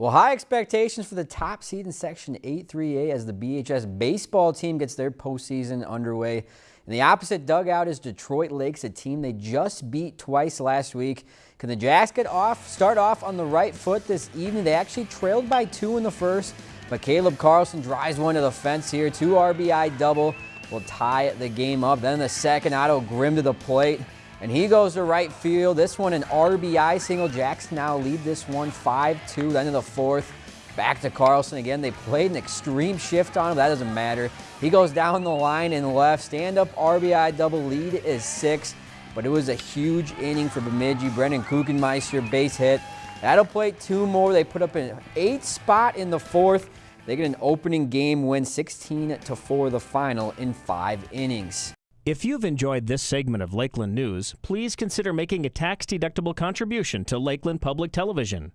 Well, high expectations for the top seed in Section 8-3A as the BHS baseball team gets their postseason underway. In the opposite dugout is Detroit Lakes, a team they just beat twice last week. Can the Jacks get off, start off on the right foot this evening? They actually trailed by two in the first, but Caleb Carlson drives one to the fence here. Two RBI double will tie the game up. Then the second, Otto Grimm to the plate. And he goes to right field. This one an RBI single. Jacks now lead this one 5-2. Then in the fourth, back to Carlson again. They played an extreme shift on him. That doesn't matter. He goes down the line and left. Stand-up RBI double lead is six. But it was a huge inning for Bemidji. Brendan Kuchenmeister base hit. That'll play two more. They put up an eight spot in the fourth. They get an opening game win 16 to 4 the final in five innings. If you've enjoyed this segment of Lakeland News, please consider making a tax-deductible contribution to Lakeland Public Television.